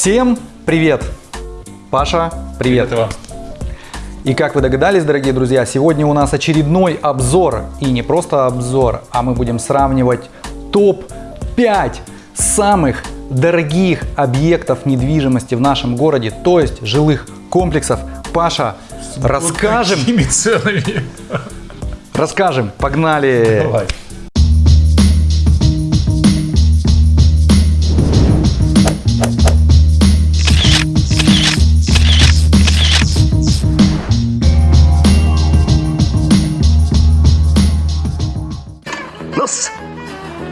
Всем привет! Паша, привет! Привет вам. И как вы догадались, дорогие друзья, сегодня у нас очередной обзор. И не просто обзор, а мы будем сравнивать топ-5 самых дорогих объектов недвижимости в нашем городе, то есть жилых комплексов. Паша, расскажем, Какими ценами? расскажем, погнали! Давай.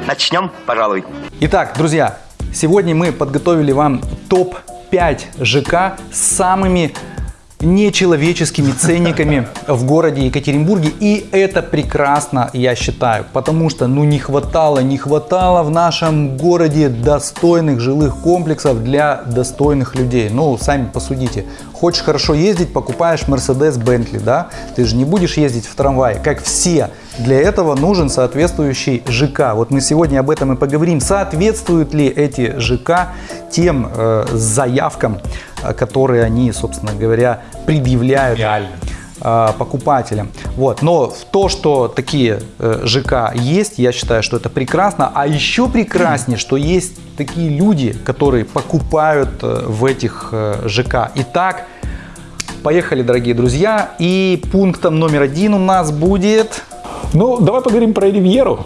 Начнем, пожалуй. Итак, друзья, сегодня мы подготовили вам топ-5 ЖК с самыми нечеловеческими ценниками в городе Екатеринбурге. И это прекрасно, я считаю, потому что ну не хватало, не хватало в нашем городе достойных жилых комплексов для достойных людей. Ну, сами посудите. Хочешь хорошо ездить, покупаешь Mercedes Bentley, да? Ты же не будешь ездить в трамвае, как все. Для этого нужен соответствующий ЖК. Вот мы сегодня об этом и поговорим. Соответствуют ли эти ЖК тем э, заявкам, э, которые они, собственно говоря, предъявляют Реально. э, покупателям. Вот. Но в то, что такие э, ЖК есть, я считаю, что это прекрасно. А еще прекраснее, что есть такие люди, которые покупают э, в этих э, ЖК. Итак, поехали, дорогие друзья. И пунктом номер один у нас будет Ну, давай поговорим про Ривьеру.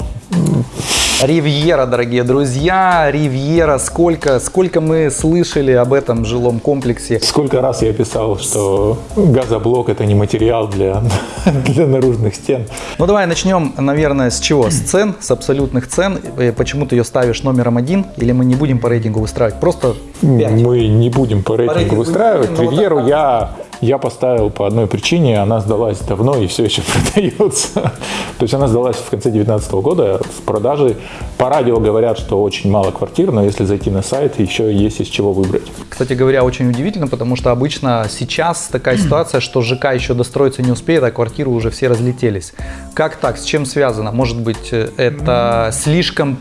Ривьера, дорогие друзья. Ривьера, сколько, сколько мы слышали об этом жилом комплексе. Сколько раз я писал, что газоблок это не материал для, для наружных стен. Ну давай начнем, наверное, с чего? С цен, с абсолютных цен. Э, Почему ты ее ставишь номером один? Или мы не будем по рейтингу выстраивать? Просто 5. Мы не будем по рейтингу рейтингу выстраивать. будем, Ривьеру вот я, я поставил по одной причине. Она сдалась давно и все еще продается. То есть она сдалась в конце 2019 года в продаже. По радио говорят, что очень мало квартир, но если зайти на сайт, еще есть из чего выбрать. Кстати говоря, очень удивительно, потому что обычно сейчас такая ситуация, что ЖК еще достроиться не успеет, а квартиры уже все разлетелись. Как так? С чем связано? Может быть, э, это слишком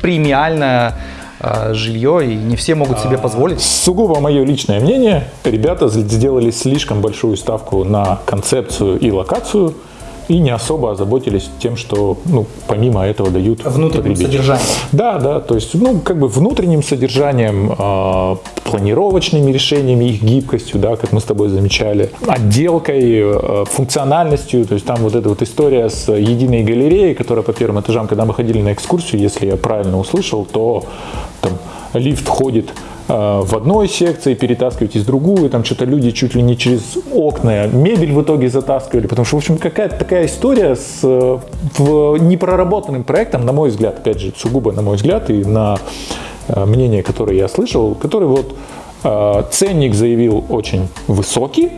премиальное э, жилье, и не все могут себе позволить? Сугубо мое личное мнение, ребята сделали слишком большую ставку на концепцию и локацию и не особо озаботились тем, что ну, помимо этого дают Внутренним содержанием. Да, да, то есть ну, как бы внутренним содержанием, э, планировочными решениями, их гибкостью, да, как мы с тобой замечали, отделкой, э, функциональностью, то есть там вот эта вот история с единой галереей, которая по первым этажам, когда мы ходили на экскурсию, если я правильно услышал, то там лифт ходит в одной секции, перетаскивать из другую, там что-то люди чуть ли не через окна мебель в итоге затаскивали, потому что, в общем, какая-то такая история с э, непроработанным проектом, на мой взгляд, опять же, сугубо на мой взгляд и на э, мнение, которое я слышал, который вот э, ценник заявил очень высокий,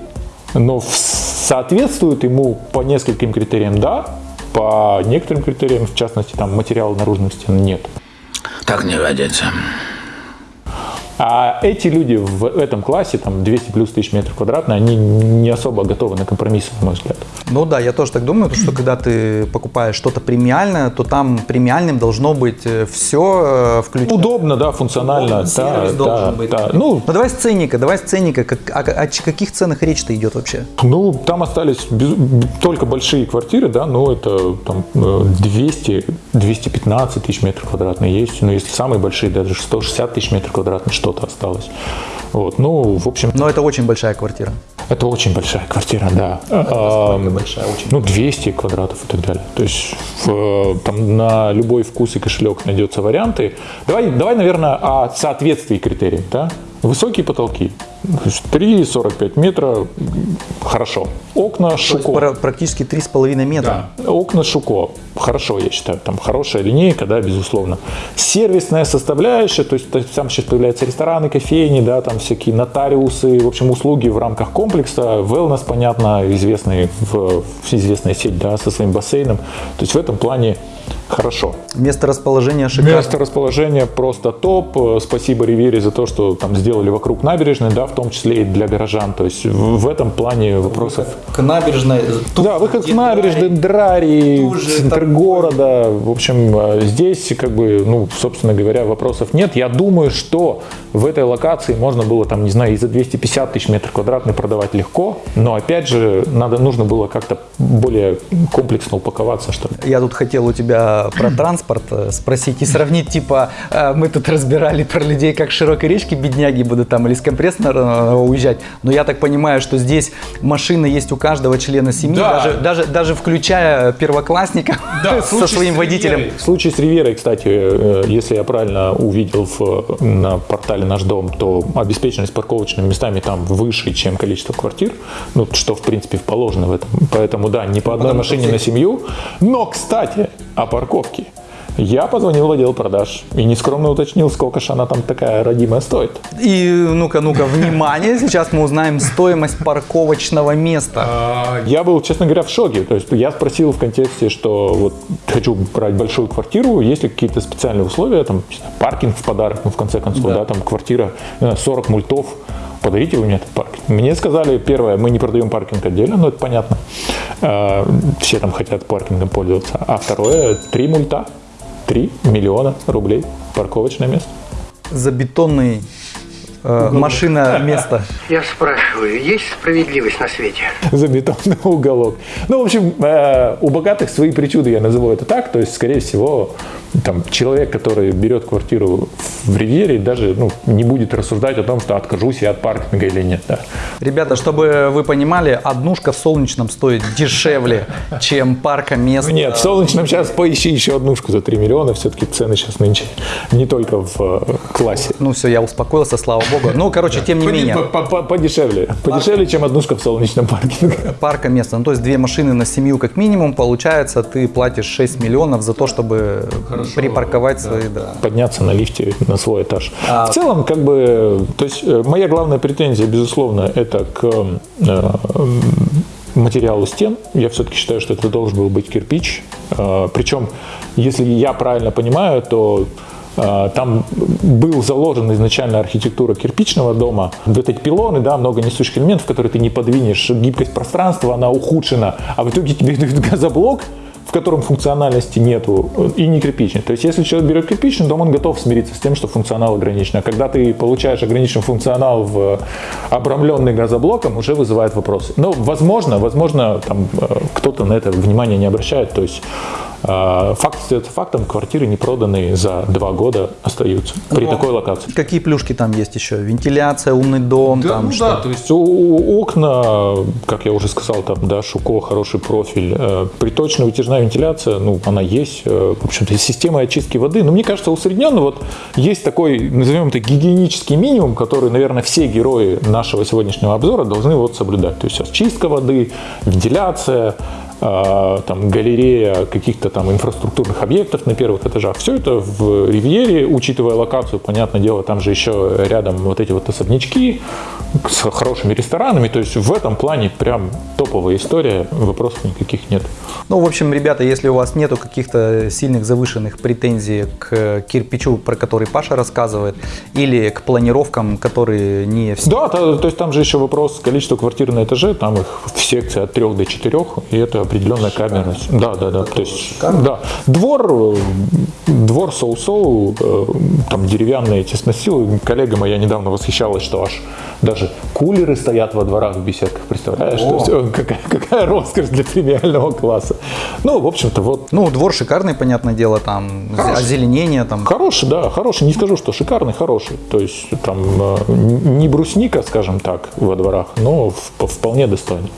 но соответствует ему по нескольким критериям да, по некоторым критериям, в частности, там материала наружных стен нет. Так не годится. А эти люди в этом классе, там 200 плюс тысяч метров квадратных, они не особо готовы на компромиссы, на мой взгляд. Ну да, я тоже так думаю, то, что когда ты покупаешь что-то премиальное, то там премиальным должно быть все включено. Удобно, да, функционально. Удобно, да, сервис да, должен быть. да. Ну, Ну давай с ценника, давай с ценника. Как, о, о каких ценах речь-то идет вообще? ну, там остались без- только большие квартиры, да, но это там э, 200, 215 тысяч метров квадратных есть. Но если самые большие, даже 160 тысяч метров квадратных что-то осталось. Вот, ну, в общем, Но это очень большая квартира. это очень большая квартира, да. А, большая, очень. Ну, 200 квадратов и так далее. То есть в- там на любой вкус и кошелек найдется варианты. Давай, давай, наверное, о соответствии критериям. Да? Высокие потолки. То есть 3,45 метра. Хорошо. Окна То есть Шуко. пра- практически 3,5 метра. Окна Шуко. Хорошо, я считаю. Там хорошая линейка, да, безусловно. Сервисная составляющая, то есть, то есть там сейчас появляются рестораны, кофейни, да, там всякие нотариусы, в общем, услуги в рамках комплекса. Wellness, понятно, известный, в, известная сеть, да, со своим бассейном. То есть в этом плане хорошо. Место расположения шикарно. Место расположения просто топ. Э, Спасибо Ривере за то, что там сделали вокруг набережной, да, в том числе и для горожан. То есть в, в этом плане вопросов. К набережной. тут Да, выход к набережной, Драри, центр такой- города. В общем, э, здесь, как бы, ну, собственно говоря, вопросов нет. Я думаю, что в этой локации можно было, там, не знаю, и за 250 тысяч метров квадратных продавать легко. Но, опять же, надо, нужно было как-то более комплексно упаковаться, что ли. Я тут хотел у тебя про транспорт э, спросить и сравнить, типа, э, мы тут разбирали про людей, как широкой речки бедняги будут там или с компрессора уезжать, но я так понимаю, что здесь машина есть у каждого члена семьи, Да. даже, даже, даже включая первоклассника со своим водителем. В случае с Риверой, кстати, э, если я правильно увидел в- на портале «Наш дом», то обеспеченность парковочными местами там выше, чем количество квартир, ну, что, в принципе, положено в этом. Поэтому, да, не по одной машине на семью. Но, кстати, о парковке. Я позвонил в отдел продаж и нескромно уточнил, сколько же она там такая родимая стоит. И ну-ка, ну-ка, внимание, сейчас мы узнаем стоимость парковочного места. Я был, честно говоря, в шоке. То есть я спросил в контексте, что вот хочу брать большую квартиру, есть ли какие-то специальные условия, там паркинг в подарок, ну в конце концов, да, там квартира не знаю, 40 мультов, подарите вы мне этот паркинг. Мне сказали, первое, мы не продаем паркинг отдельно, но это понятно. Э, Все там хотят паркингом пользоваться. А второе, три мульта, 3 миллиона рублей парковочное место. За бетонный э, машина место. Я спрашиваю, есть справедливость на свете? за бетонный уголок. Ну, в общем, э, у богатых свои причуды, я назову это так. То есть, скорее всего, там, человек, который берет квартиру в Ривьере, даже ну, не будет рассуждать о том, что откажусь я от паркинга или нет. Да. Ребята, чтобы вы понимали, однушка в Солнечном стоит дешевле, чем парка мест. Ну, Нет, в Солнечном сейчас поищи еще однушку за 3 миллиона. Все-таки цены сейчас нынче не только в э, классе. Ну все, я успокоился, слава богу. Ну, короче, тем не менее, По- по- Подешевле. Подешевле, чем однушка в солнечном паркинге. парка места. Ну, то есть две машины на семью как минимум, получается, ты платишь 6 миллионов за то, чтобы припарковать свои, подняться на лифте на свой этаж. А- В целом, как бы, то есть э, моя главная претензия, безусловно, это к э, материалу стен. Я все-таки считаю, что это должен был быть кирпич. Э, Причем, если я правильно понимаю, то там был заложен изначально архитектура кирпичного дома. Вот эти пилоны, да, много несущих элементов, которые ты не подвинешь, гибкость пространства, она ухудшена. А в итоге тебе дают газоблок, в котором функциональности нету и не кирпичный. То есть, если человек берет кирпичный дом, он готов смириться с тем, что функционал ограничен. А когда ты получаешь ограниченный функционал в обрамленный газоблоком, уже вызывает вопросы. Но, возможно, возможно, там э, кто-то на это внимание не обращает. То есть, факт остается фактом, квартиры не проданные за два года остаются при такой локации. Какие плюшки там есть еще? Вентиляция, умный дом, там ну что? да, то есть у- у- окна, как я уже сказал, там, да, Шуко, хороший профиль, э, приточная вытяжная вентиляция, ну, она есть, э, в общем-то, система очистки воды, но мне кажется, усредненно вот есть такой, назовем это, гигиенический минимум, который, наверное, все герои нашего сегодняшнего обзора должны вот соблюдать. То есть очистка воды, вентиляция, там, галерея каких-то там инфраструктурных объектов на первых этажах. Все это в Ривьере, учитывая локацию, понятное дело, там же еще рядом вот эти вот особнячки с хорошими ресторанами. То есть в этом плане прям топовая история, вопросов никаких нет. Ну, в общем, ребята, если у вас нету каких-то сильных завышенных претензий к кирпичу, про который Паша рассказывает, или к планировкам, которые не все Да, то, то есть там же еще вопрос количества квартир на этаже, там их в секции от 3 до 4, и это определенная камерность. Да, да, да. То есть, да. Двор, э, двор соу-соу, э, там деревянные тесносилы. Коллега моя недавно восхищалась, что аж даже кулеры стоят во дворах в беседках, представляешь? То есть, э, какая, какая роскошь для премиального класса. Ну, в общем-то, вот Ну, двор шикарный, понятное дело, там озеленение, там. Хороший, да, хороший. Не скажу, что шикарный, хороший. То есть там не брусника, скажем так, во дворах, но вполне достойный.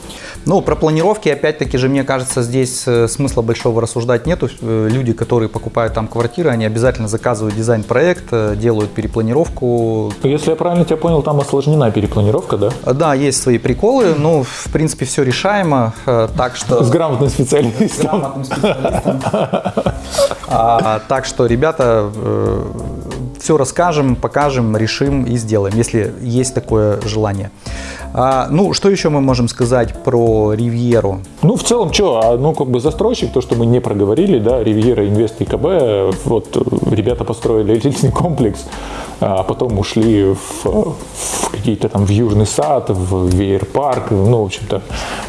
Ну, про планировки, опять-таки же, мне кажется, здесь э, смысла большого рассуждать нету. Э, Люди, которые покупают там квартиры, они обязательно заказывают дизайн-проект, э, делают перепланировку. Если я правильно тебя понял, там осложнена перепланировка, да? Э, Да, есть свои приколы, ну, в принципе, все решаемо, так что... С грамотным специалистом. грамотным специалистом. А, так что, ребята, все расскажем, покажем, решим и сделаем, если есть такое желание. А, ну, что еще мы можем сказать про Ривьеру? Ну, в целом, что, ну, как бы застройщик, то, что мы не проговорили, да, Ривьера, Инвест и КБ, вот ребята построили элитный комплекс, а потом ушли в, в какие-то там в Южный сад, в Веер-парк, ну, в общем-то,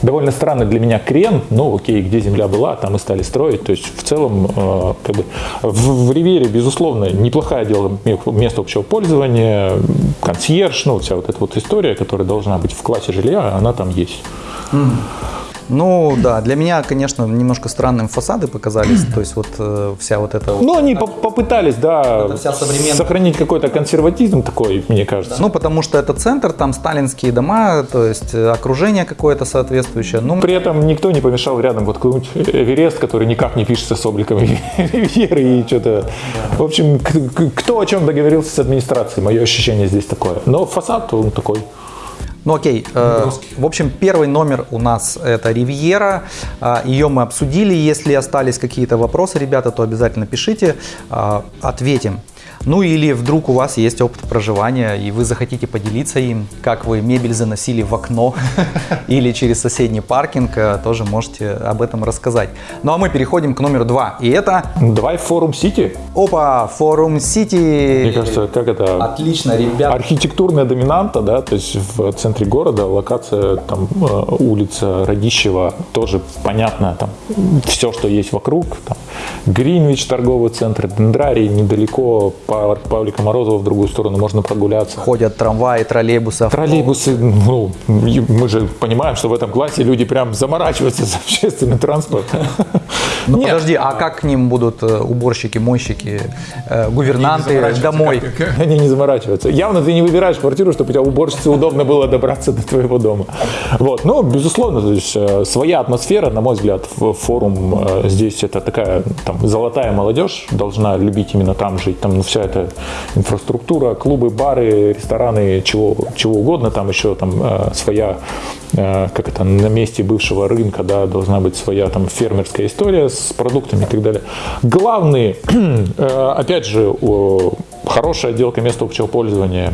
довольно странный для меня крен, ну, окей, где земля была, там и стали строить, то есть в целом, э, как бы, в, в Ривьере, безусловно, неплохое дело место общего пользования, консьерж, ну, вся вот эта вот история, которая должна быть в классе жилья, она там есть. Ну да, для меня, конечно, немножко странным фасады показались, то есть вот э, вся вот эта... Ну, они по- попытались, да, вся современная- сохранить какой-то консерватизм такой, мне кажется. Ну, потому что это центр, там сталинские дома, то есть э, окружение какое-то соответствующее. Ну, При этом никто не помешал рядом вот какой-нибудь Эверест, который никак не пишется с обликом Ривьеры и что-то. В общем, кто о чем договорился с администрацией, мое ощущение здесь такое. Но фасад он такой. Ну окей, э, в общем, первый номер у нас это Ривьера, А, ее мы обсудили, если остались какие-то вопросы, ребята, то обязательно пишите, а, ответим. Ну или вдруг у вас есть опыт проживания, и вы захотите поделиться им, как вы мебель заносили в окно или через соседний паркинг, э, тоже можете об этом рассказать. Ну а мы переходим к номеру два, и это, Давай форум Сити. опа, Форум Сити. Мне кажется, как это Отлично, ребят. архитектурная доминанта, да, то есть в центре города локация там э, улица Радищева тоже понятно, там все, что есть вокруг, там Гринвич торговый центр, Дендрарий недалеко, Павлика Морозова в другую сторону можно прогуляться. Ходят трамваи, троллейбусы, Троллейбусы, ну, мы же понимаем, что в этом классе люди прям заморачиваются за общественный транспорт. Ну подожди, а как к ним будут э, уборщики, мойщики, э, гувернанты домой? Они не заморачиваются. Явно ты не выбираешь квартиру, чтобы у тебя уборщице удобно было добраться до твоего дома. Вот. Ну, безусловно, то есть, э, своя атмосфера, на мой взгляд, в форум здесь это такая там, золотая молодежь должна любить именно там жить. Там ну, вся эта инфраструктура, клубы, бары, рестораны, чего, чего угодно. Там еще там э, своя, э, как это, на месте бывшего рынка, да, должна быть своя там фермерская история с продуктами и так далее. Главный, э, опять же, о, хорошая отделка места общего пользования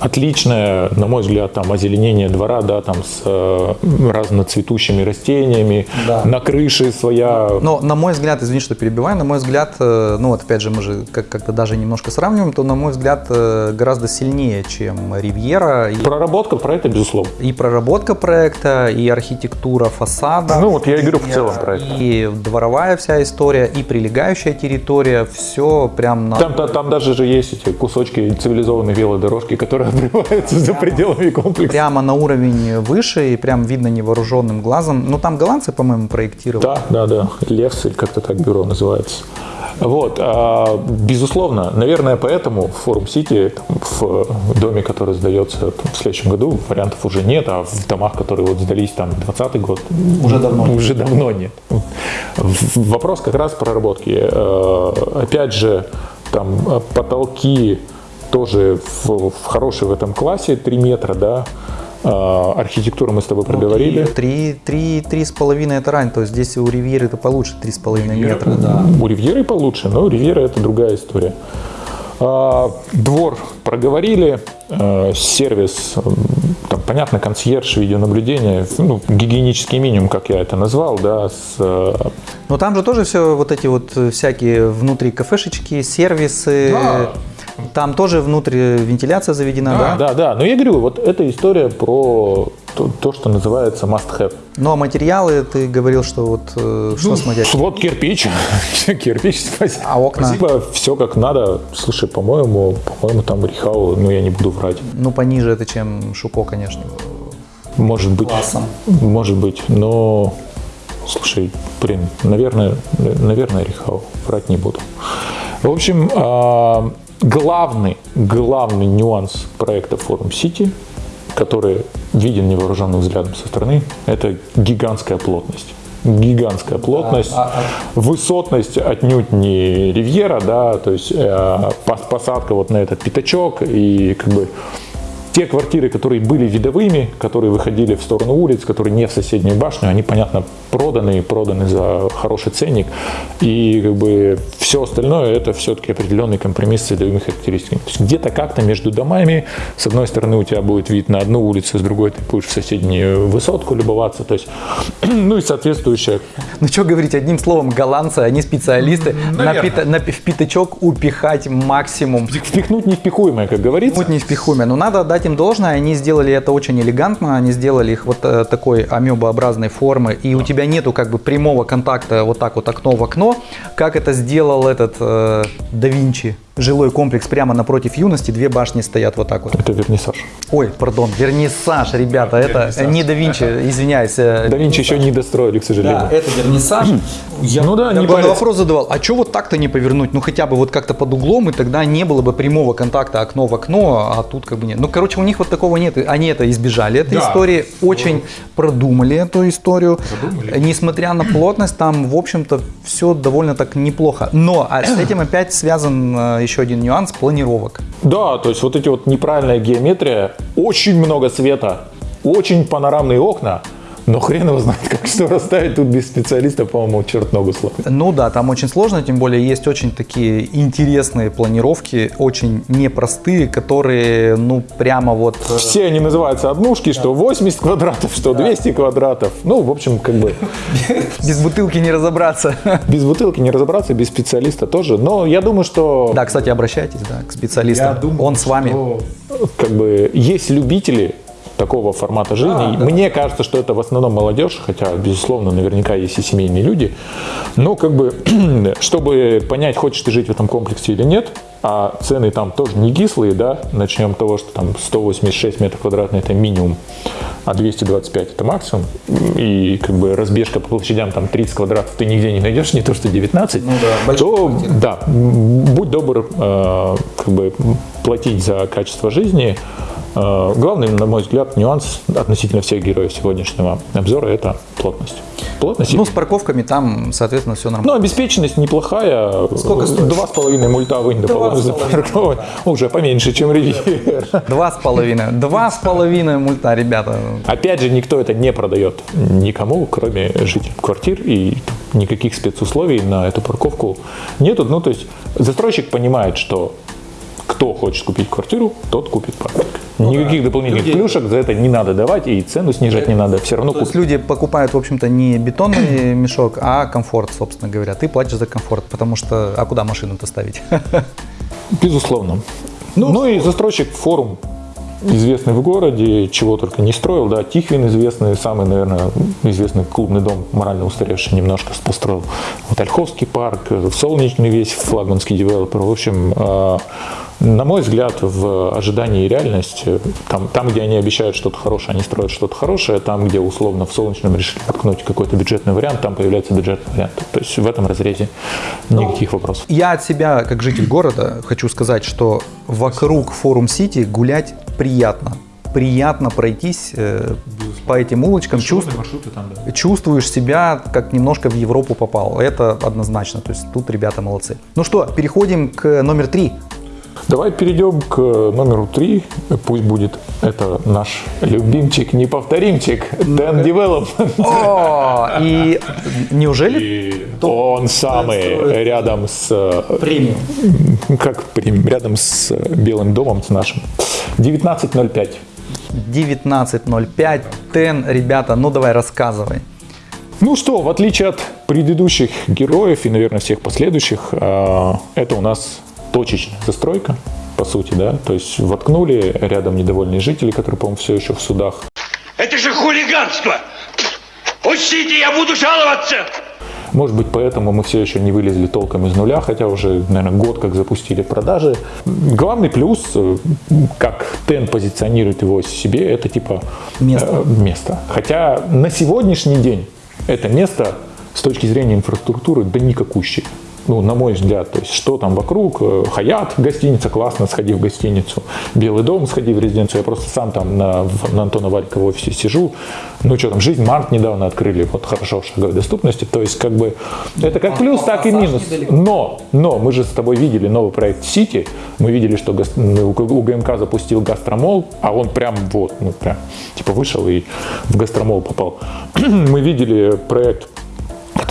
отличное, на мой взгляд, там озеленение двора, да, там с э, разноцветущими растениями, Да. на крыше своя. Но, на мой взгляд, извини, что перебиваю, на мой взгляд, э, ну вот опять же, мы же как- как-то даже немножко сравниваем, то, на мой взгляд, э, гораздо сильнее, чем Ривьера. И, Проработка проекта, безусловно. и проработка проекта, и архитектура фасада. Ну, вот я и говорю в целом про это. И дворовая вся история, и прилегающая территория, все прям на... Там, та- там даже же есть эти кусочки цивилизованной велодорожки, которые обрываются за пределами комплекса. Прямо на уровень выше, и прям видно невооруженным глазом. Ну, там голландцы, по-моему, проектировали. Да, да, да. Левс, или как-то так бюро называется. Вот, а, безусловно, наверное, поэтому в Форум Сити, в доме, который сдается в следующем году, вариантов уже нет, а в домах, которые вот сдались там 20 год, Уже давно уже давно нет. Вопрос как раз проработки. Э, Опять же, там э, потолки тоже в, в хорошей в этом классе 3 метра, да. Э, Архитектуру мы с тобой проговорили. Три, три, три с половиной это рань, то есть здесь у Ривьеры это получше три с половиной метра. Да. У Ривьеры получше, но Ривьера это другая история. А, Двор проговорили, э, сервис, там, понятно, консьерж, видеонаблюдение, ну, гигиенический минимум, как я это назвал, да, с Но там же тоже все вот эти вот э, всякие внутри кафешечки, сервисы. Да. Там тоже внутри вентиляция заведена, да? Да, да, но я говорю, вот эта история про то, то, что называется must-have. Но материалы, ты говорил, что вот э, что с материалом? Вот кирпич, кирпич, спасибо. А окна? Спасибо, все как надо. Слушай, по-моему, по-моему, там Рихау, ну я не буду врать. Ну, пониже это, чем Шуко, конечно. Может быть. Классом. Может быть, но слушай, блин, наверное, наверное, Рихау, врать не буду. В общем, а, главный, главный нюанс проекта Форум Сити, который виден невооруженным взглядом со стороны, это гигантская плотность. Гигантская плотность, высотность отнюдь не ривьера, да, то есть э, пос- посадка вот на этот пятачок и как бы те квартиры, которые были видовыми, которые выходили в сторону улиц, которые не в соседнюю башню, они, понятно, проданы, проданы за хороший ценник. И как бы все остальное это все-таки определенный компромисс с садовыми характеристиками. Где-то как-то между домами, с одной стороны у тебя будет вид на одну улицу, с другой ты будешь в соседнюю высотку любоваться. То есть, ну и соответствующая Ну что говорить, одним словом, голландцы, они специалисты на, пита- на в пятачок упихать максимум. впихнуть невпихуемое, как говорится. Вот не впихуемое. Но надо отдать им должное, они сделали это очень элегантно, они сделали их вот э, такой амебообразной формы, и у тебя нету как бы прямого контакта вот так вот окно в окно, как это сделал этот э, да Винчи. Жилой комплекс прямо напротив юности, две башни стоят вот так вот. Это вернисаж. Ой, пардон, вернисаж, ребята, это не да Винчи, извиняюсь. э, Да Винчи еще не достроили, к сожалению. Да, это вернисаж. Я, Ну да, я не бы вопрос задавал, а что вот так-то не повернуть? Ну хотя бы вот как-то под углом, и тогда не было бы прямого контакта окно в окно, а тут как бы нет. Ну короче, у них вот такого нет. Они это избежали этой Да. истории, очень продумали эту историю. Несмотря на плотность, там, в общем-то, все довольно так неплохо. Но а с этим опять связан э, еще один нюанс планировок. Да, то есть вот эти вот неправильная геометрия, очень много света, очень панорамные окна, но хрен его знает, как что расставить тут без специалиста, по-моему, черт ногу сломит. Ну да, там очень сложно, тем более есть очень такие интересные планировки, очень непростые, которые, ну, прямо вот... э, Все они называются однушки, что 80 квадратов, что 200 квадратов. Ну, в общем, как бы Без бутылки не разобраться. без бутылки не разобраться, без специалиста тоже. Но я думаю, что Да, кстати, обращайтесь, да, к специалистам. Он с вами. как бы есть любители такого формата жизни. Мне кажется, что это в основном молодежь, хотя, безусловно, наверняка есть и семейные люди. Но как бы, чтобы понять, хочешь ты жить в этом комплексе или нет, а цены там тоже не кислые, да, начнем с того, что там 186 метров квадратных это минимум, а 225 это максимум, и как бы разбежка по площадям там 30 квадратов ты нигде не найдешь, не то что 19, то да, м, будь добр э, как бы платить за качество жизни. Э, Главный, на мой взгляд, нюанс относительно всех героев сегодняшнего обзора – это плотность. Плотность. Ну, с парковками там, соответственно, все Ну, нормально. обеспеченность неплохая. Сколько стоит? Два с половиной мульта вынь, запарковать. Уже поменьше, чем ривьер. Два с половиной. Два с половиной мульта, ребята. Опять же, никто это не продает никому, кроме жителей квартир, и никаких спецусловий на эту парковку нету. Ну, то есть застройщик понимает, что кто хочет купить квартиру, тот купит паркинг. Никаких дополнительных плюшек за это не надо давать, и цену снижать не надо. Все равно То есть люди покупают, в общем-то, не бетонный мешок, а комфорт, собственно говоря. Ты платишь за комфорт, потому что... А куда машину-то ставить? Безусловно. Ну, и застройщик форум известный в городе, чего только не строил, да, Тихвин известный, самый, наверное, известный клубный дом, морально устаревший немножко построил. Вот Ольховский парк, Солнечный весь, флагманский девелопер. В общем, э, на мой взгляд, в ожидании и реальность, э, там, там, где они обещают что-то хорошее, они строят что-то хорошее, там, где условно в Солнечном решили ткнуть какой-то бюджетный вариант, там появляется бюджетный вариант. То есть в этом разрезе никаких вопросов. Я от себя, как житель города, хочу сказать, что вокруг Форум Сити гулять приятно. Приятно пройтись э, по этим улочкам, чувств- чувствуешь себя, как немножко в Европу попал. Это однозначно. То есть тут ребята молодцы. Ну что, переходим к номер три. Давай перейдем к номеру три. Пусть будет это наш любимчик, неповторимчик, Dan Development. О, и неужели И он самый рядом с... э, премиум? Как премиум? Рядом с Белым домом, с нашим. 19.05. 19.05, Тен, ребята, ну давай рассказывай. Ну что, в отличие от предыдущих героев и, наверное, всех последующих, э, это у нас точечная застройка, по сути, да. То есть воткнули рядом недовольные жители, которые, по-моему, все еще в судах. Это же хулиганство! Пустите, я буду жаловаться! Может быть, поэтому мы все еще не вылезли толком из нуля, хотя уже, наверное, год как запустили продажи. Главный плюс, э, как Тен позиционирует его себе, это типа Место. э, место. Хотя на сегодняшний день это место с точки зрения инфраструктуры да никакущее. Ну, на мой взгляд, то есть что там вокруг, э, Хаят, гостиница, классно, сходи в гостиницу, Белый дом, сходи в резиденцию, я просто сам там на, на Антона Валькова в офисе сижу, ну что там, жизнь Март недавно открыли, вот хорошо в шаговой доступности, то есть как бы это как плюс, так и минус, но, но мы же с тобой видели новый проект Сити, мы видели, что у ГМК запустил гастромол, а он прям вот, ну прям, типа вышел и в гастромол попал. мы видели проект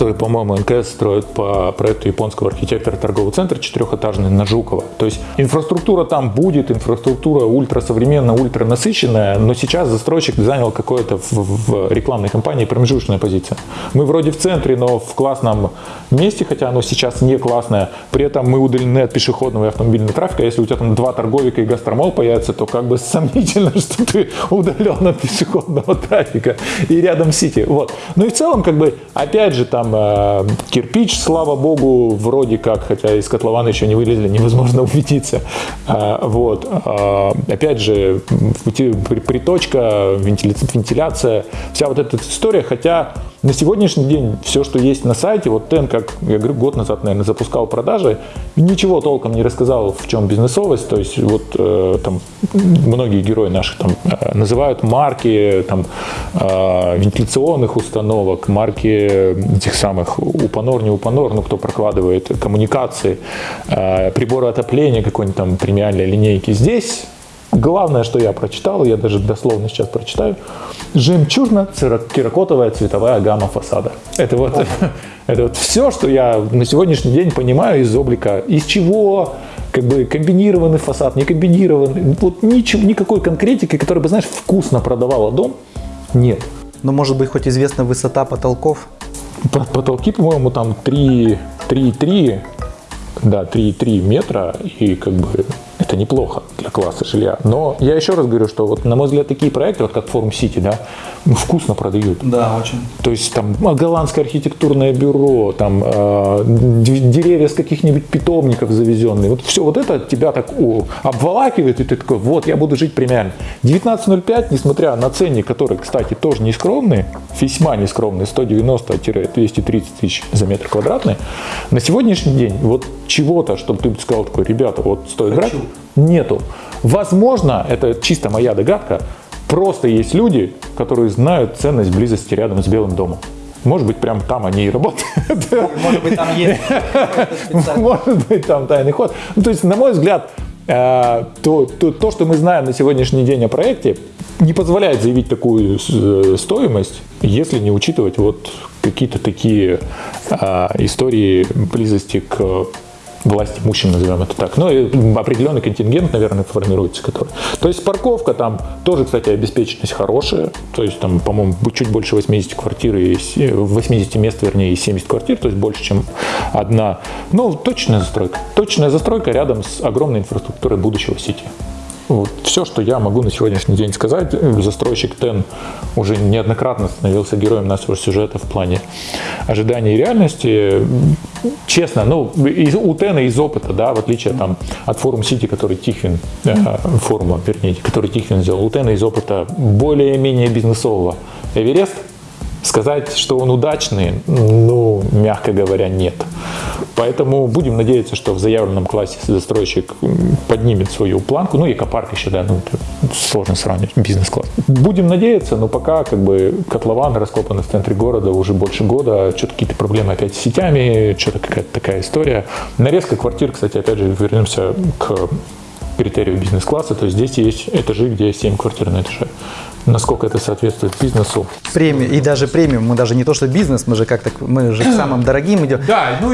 который, по-моему, НКС строит по проекту японского архитектора торговый центр четырехэтажный на Жукова. То есть инфраструктура там будет, инфраструктура ультрасовременная, ультранасыщенная, но сейчас застройщик занял какое-то в, в рекламной кампании промежуточная позиция. Мы вроде в центре, но в классном месте, хотя оно сейчас не классное, при этом мы удалены от пешеходного и автомобильного трафика. Если у тебя там два торговика и гастромол появится, то как бы сомнительно, что ты удален от пешеходного трафика и рядом сити. Вот. Ну и в целом, как бы, опять же, там кирпич, слава богу, вроде как, хотя из котлована еще не вылезли, невозможно убедиться. Э, вот. Э, опять же, приточка, вентиля- вентиляция, вся вот эта история, хотя на сегодняшний день все, что есть на сайте, вот Тен, как я говорю, год назад, наверное, запускал продажи, ничего толком не рассказал, в чем бизнесовость. То есть вот э, там многие герои наши там э, называют марки там э, вентиляционных установок, марки этих самых упанор, не упанор, ну кто прокладывает коммуникации, э, приборы отопления какой-нибудь там премиальной линейки. Здесь Главное, что я прочитал, я даже дословно сейчас прочитаю, жемчужно-терракотовая цветовая гамма фасада. Это вот, это вот все, что я на сегодняшний день понимаю из облика, из чего как бы комбинированный фасад, не комбинированный, вот ничего, никакой конкретики, которая бы, знаешь, вкусно продавала дом, нет. Ну, может быть, хоть известна высота потолков. По- Потолки, по-моему, там 3, 3,3, да, 3,3 метра, и как бы это неплохо для класса жилья. Но я еще раз говорю, что вот, на мой взгляд, такие проекты, вот как Форум Сити, да, ну, вкусно продают. Да, очень. То есть там а, голландское архитектурное бюро, там э, деревья с каких-нибудь питомников завезенные. Вот все вот это тебя так о, обволакивает, и ты такой, вот, я буду жить премиально. 19.05, несмотря на ценник, который, кстати, тоже не скромный, весьма не скромный, 190-230 тысяч за метр квадратный, на сегодняшний день вот чего-то, чтобы ты сказал такой, ребята, вот стоит брать, нету. Возможно, это чисто моя догадка, просто есть люди, которые знают ценность близости рядом с Белым домом. Может быть, прям там они и работают. Может быть, там есть Может быть, там тайный ход. Ну, то есть, на мой взгляд, э, то, то, то, что мы знаем на сегодняшний день о проекте, не позволяет заявить такую э, стоимость, если не учитывать вот какие-то такие э, истории близости к власть имущим, назовем это так. Ну, и определенный контингент, наверное, формируется, который. То есть парковка там тоже, кстати, обеспеченность хорошая. То есть там, по-моему, чуть больше 80 квартир, и се- 80 мест, вернее, и 70 квартир, то есть больше, чем одна. Ну, точная застройка. Точная застройка рядом с огромной инфраструктурой будущего сети. Вот все, что я могу на сегодняшний день сказать. Застройщик ТЕН уже неоднократно становился героем нашего сюжета в плане ожиданий и реальности. Честно, ну, из, у ТЕНа из опыта, да, в отличие там, от форум Сити, который Тихвин, э, форума, вернее, который Тихвин сделал, у ТЕНа из опыта более-менее бизнесового. Эверест, сказать, что он удачный, ну, мягко говоря, нет. Поэтому будем надеяться, что в заявленном классе застройщик поднимет свою планку. Ну, экопарк еще, да, ну, сложно сравнивать, бизнес-класс. Будем надеяться, но пока как бы котлован раскопан в центре города уже больше года, что-то какие-то проблемы опять с сетями, что-то какая-то такая история. Нарезка квартир, кстати, опять же, вернемся к критерию бизнес-класса, то есть здесь есть этажи, где 7 квартир на этаже. Насколько это соответствует бизнесу, Премиум, и даже премиум, мы даже не то, что бизнес, мы же как-то, мы же к самым дорогим идем.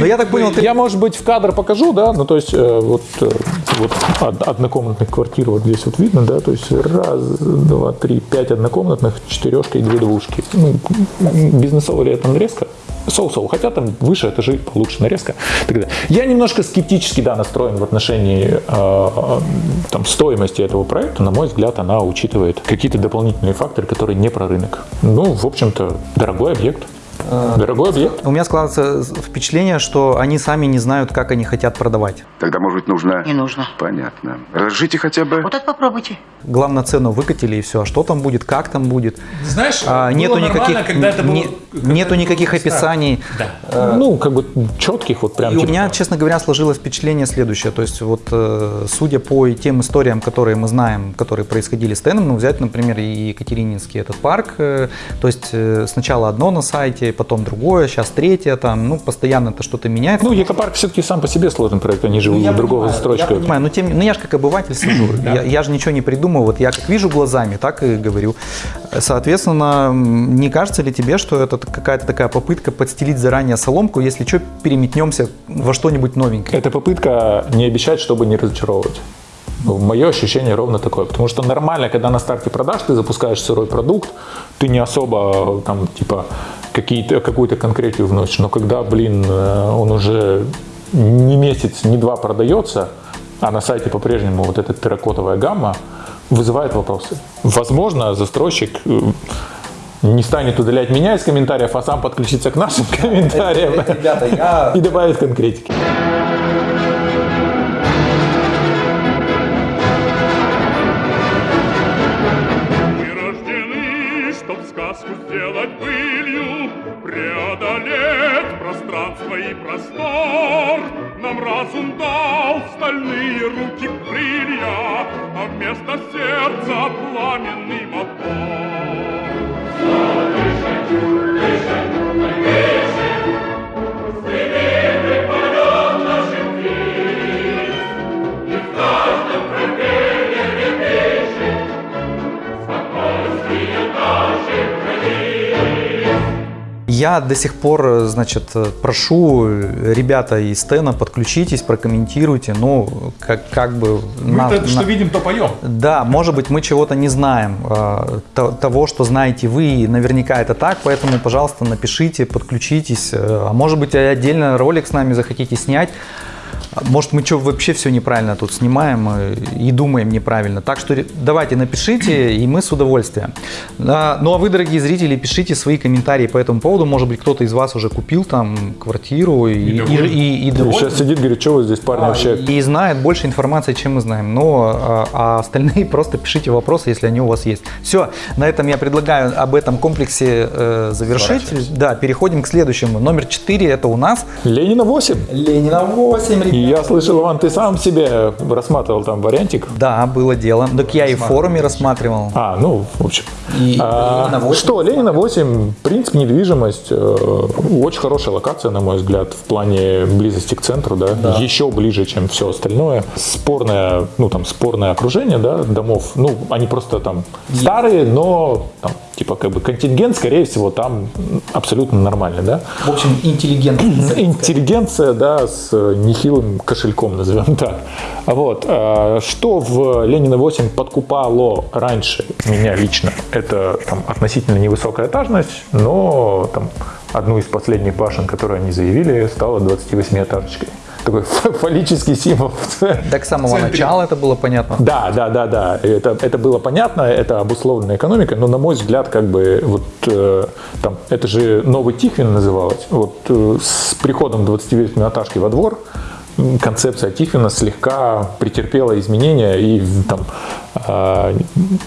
Но я так понял, ты Я, может быть, в кадр покажу, да, ну, то есть, э, вот, э, вот од- однокомнатных квартир вот здесь вот видно, да, то есть раз, два, три, пять однокомнатных, четырешка и две двушки. Ну, бизнесовая ли это нарезка? Соу-соу, хотя там выше этажи получше нарезка. и так далее. Я немножко скептически, да, настроен в отношении э, э, там, стоимости этого проекта. На мой взгляд, она учитывает какие-то дополнительные факторы, которые не про рынок. Ну, в общем-то, дорогой объект. Дорогой объект. У меня складывается впечатление, что они сами не знают, как они хотят продавать. Тогда, может быть, нужно... Не нужно. Понятно. Разжите хотя бы... Вот это попробуйте. Главное, цену выкатили и все. А что там будет, как там будет? Знаешь, А, было нету никаких, когда это было- не- когда нету это никаких было описаний. Да. Ну, как бы четких вот прям... И у типа- меня, честно говоря, сложилось впечатление следующее. То есть, вот, э, судя по тем историям, которые мы знаем, которые происходили с Теном, ну, взять, например, и Екатерининский этот парк, э, то есть, э, сначала одно на сайте, потом другое, сейчас третье, там, ну, постоянно это что-то меняется. Ну, Екопарк все-таки сам по себе сложный проект, они же Ну, у другого понимаю, застройщика. Я понимаю, но, тем, ну я же как обыватель сижу, я, я же ничего не придумаю, вот я как вижу глазами, так и говорю. Соответственно, не кажется ли тебе, что это какая-то такая попытка подстелить заранее соломку, если что, переметнемся во что-нибудь новенькое? Это попытка не обещать, чтобы не разочаровывать. Ну, Мое ощущение ровно такое. Потому что нормально, когда на старте продаж ты запускаешь сырой продукт, ты не особо там типа какую-то конкретию вносишь. Но когда, блин, э, он уже не месяц, не два продается, а на сайте по-прежнему вот эта терракотовая гамма вызывает вопросы. Возможно, застройщик э, не станет удалять меня из комментариев, а сам подключится к нашим комментариям я и добавит конкретики. Сказку сделать былью, преодолеть пространство и простор. Нам разум дал стальные руки крылья, а вместо сердца пламенный мотор. Я до сих пор, значит, прошу ребята из Стена, подключитесь, прокомментируйте, ну, как, как бы... Мы на- то, что на- видим, то поем. Да, может быть, мы чего-то не знаем, э, то- того, что знаете вы, и наверняка это так, поэтому, пожалуйста, напишите, подключитесь, э, а может быть, отдельно ролик с нами захотите снять, может, мы что, вообще все неправильно тут снимаем и думаем неправильно. Так что давайте напишите, и мы с удовольствием. А, Ну а вы, дорогие зрители, пишите свои комментарии по этому поводу. Может быть, кто-то из вас уже купил там квартиру и, и, доволен. и- и доволен. Сейчас сидит, говорит, что вы здесь, парни, А, вообще И знает больше информации, чем мы знаем. Но а, а остальные просто пишите вопросы, если они у вас есть. Все, на этом я предлагаю об этом комплексе э, завершить. Да, переходим к следующему. Номер 4 это у нас Ленина 8. Ленина 8, И я слышал, Иван, ты сам себе рассматривал там вариантик. Да, было дело. Так я и в форуме рассматривал. А, ну, в общем. И А, Ленина 8. что, Ленина 8, принцип недвижимость, э, очень хорошая локация, на мой взгляд, в плане близости к центру, да, еще ближе, чем все остальное. Спорное, ну, там, спорное окружение, да, домов, ну, они просто там старые, но, там, типа, как бы контингент, скорее всего, там абсолютно нормальный, да. В общем, интеллигентно. Интеллигенция, да, с э, нехилым кошельком, назовем так. Вот. э, Что в Ленина 8 подкупало раньше меня лично? Это там, относительно невысокая этажность, но там, одну из последних башен, которые они заявили, стала 28-этажечкой. Такой фаллический символ. Так с самого начала это было понятно. Да, да, да, да. Это, это было понятно, это обусловлено экономикой, но на мой взгляд, как бы вот э, там, это же новый Тихвин называлось. Вот э, с приходом 28-этажки во двор концепция Тихвина слегка претерпела изменения и там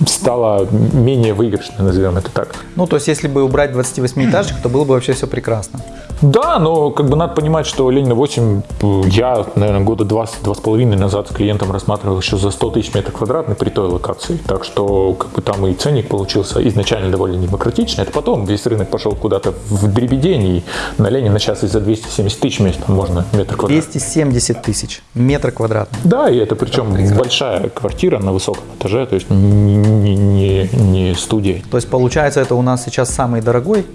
стала менее выигрышной, назовем это так. Ну, то есть, если бы убрать 28-этажек, то было бы вообще все прекрасно. Да, но как бы надо понимать, что Ленина 8 э, я, наверное, года два, два с половиной назад с клиентом рассматривал еще за 100 тысяч метров квадратных при той локации. Так что как бы там и ценник получился изначально довольно демократичный. Это потом весь рынок пошел куда-то в дребедень, и на Ленина сейчас и за 270 тысяч мест можно метр квадратный. 270 тысяч метр квадратный. Да, и это причем большая квартира на высоком этаже, то есть не, не, не, студия. То есть, получается, это у нас сейчас самый дорогой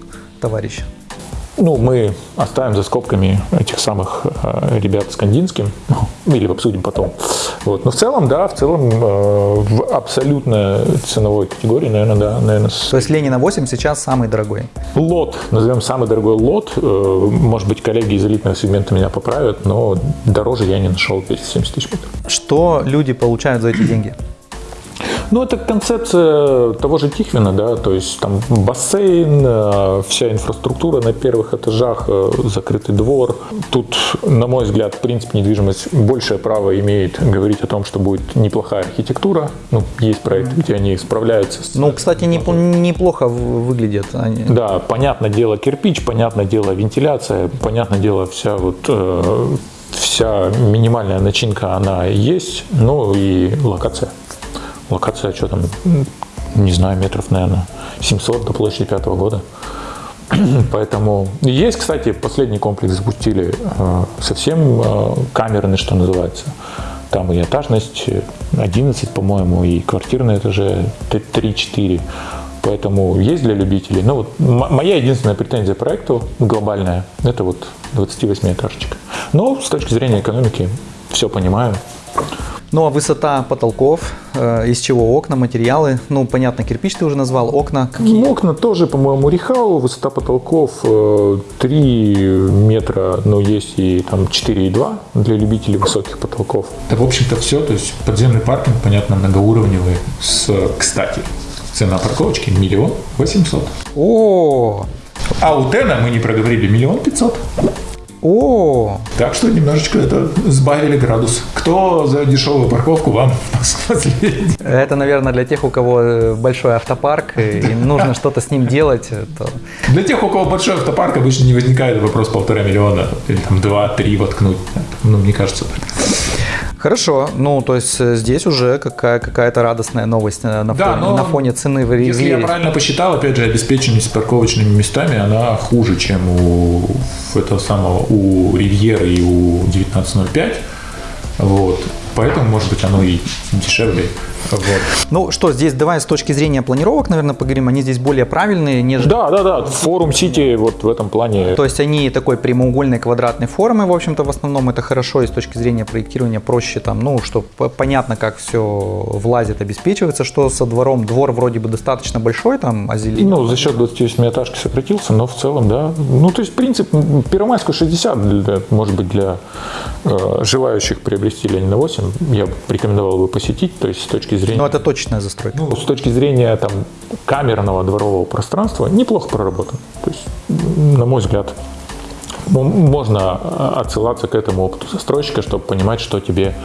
товарищ. Ну, мы оставим за скобками этих самых э, ребят с Кандинским, ну, или обсудим потом. Вот. Но в целом, да, в целом э, в абсолютно ценовой категории, наверное, да, наверное, с- То есть, Ленина 8 сейчас самый дорогой. лот, назовем самый дорогой лот, э, может быть, коллеги из элитного сегмента меня поправят, но дороже я не нашел 270 тысяч метров. Что люди получают за эти деньги? Ну, это концепция того же Тихвина, да, то есть там бассейн, э, вся инфраструктура на первых этажах, э, закрытый двор. Тут, на мой взгляд, в принципе, недвижимость большее право имеет говорить о том, что будет неплохая архитектура. Ну, есть проекты, где они справляются с Ну, кстати, неп- неплохо выглядят они. Да, понятное дело кирпич, понятное дело вентиляция, понятное дело вся вот э, вся минимальная начинка она есть, ну и локация. Локация что там, не знаю, метров, наверное, 700 до площади пятого года. Поэтому есть, кстати, последний комплекс запустили э, совсем э, камерный, что называется. Там и этажность 11, по-моему, и квартирные этаже 3-4. Поэтому есть для любителей. Ну вот моя единственная претензия проекту глобальная, это вот 28 этажечка. Но с точки зрения экономики все понимаю. Ну, а высота потолков, э, из чего окна, материалы? Ну, понятно, кирпич ты уже назвал, окна какие? Ну, окна тоже, по-моему, Рихау, высота потолков э, 3 метра, но есть и там 4,2 для любителей высоких потолков. Это, в общем-то, все. То есть подземный паркинг, понятно, многоуровневый. С, кстати, цена парковочки миллион восемьсот. О, А у Тена мы не проговорили миллион пятьсот. О, Так что немножечко это сбавили градус. Кто за дешевую парковку вам последний? это, наверное, для тех, у кого э, большой автопарк, и нужно что-то с ним делать. то- Для тех, у кого большой автопарк, обычно не возникает вопрос полтора миллиона или там два-три воткнуть. Ну, мне кажется. Хорошо, ну, то есть э, здесь уже какая- какая-то радостная новость э, на, Да, фоне, но на фоне цены в Ри- Если я правильно посчитал, опять же, обеспеченность парковочными местами, она хуже, чем у этого самого, у Ривьеры и у 1905. Вот. Поэтому, может быть, оно и дешевле. Вот. Ну что, здесь давай с точки зрения планировок, наверное, поговорим. Они здесь более правильные, нежели... Да, да, да. Форум Сити вот в этом плане. То есть они такой прямоугольной квадратной формы, в общем-то, в основном это хорошо и с точки зрения проектирования проще там, ну, что понятно, как все влазит, обеспечивается, что со двором, двор вроде бы достаточно большой, там, озеленен. Ну, за счет 28 этажки сократился, но в целом, да. Ну, то есть, принцип, м, Первомайскую 60, для- может быть, для э, желающих приобрести Ленина 8, я бы рекомендовал бы посетить, то есть, с точки зрения... Но это точная застройка. Ну, с точки зрения там, камерного дворового пространства неплохо проработан. То есть, на мой взгляд, можно а, отсылаться к этому опыту застройщика, чтобы понимать, что тебе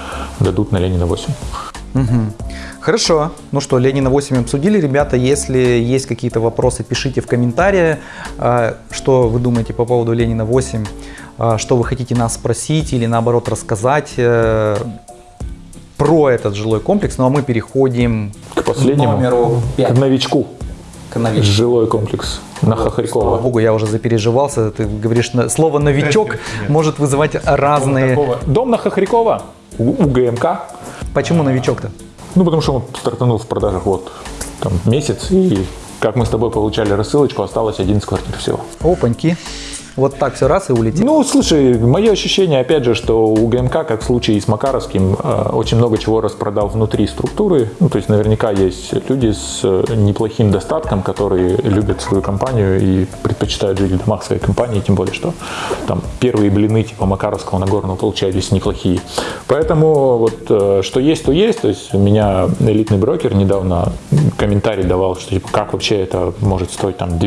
дадут на Ленина 8. Хорошо. Ну что, Ленина 8 обсудили. Ребята, если есть какие-то вопросы, пишите в комментарии, а, что вы думаете по поводу Ленина 8, а, что вы хотите нас спросить или наоборот рассказать э, про этот жилой комплекс. Ну а мы переходим К последнему, номеру к 5. новичку, К новичку. жилой комплекс на Слава Хохрякова. богу, я уже запереживался. Ты говоришь, на- слово «новичок» может вызывать разные... Дом на Хохрякова у, у ГМК. Почему новичок-то? Ну, потому что он стартанул в продажах вот там месяц, и как мы с тобой получали рассылочку, осталось 11 квартир всего. Опаньки. Вот так все раз и улетел. Ну, слушай, мое ощущение, опять же, что у ГМК, как в случае с Макаровским, э, очень много чего распродал внутри структуры. Ну, то есть наверняка есть люди с э, неплохим достатком, которые любят свою компанию и предпочитают жить в домах своей компании, тем более, что там первые блины типа Макаровского Нагорного получались неплохие. Поэтому вот э, что есть, то есть. То есть у меня элитный брокер недавно комментарий давал, что типа как вообще это может стоить там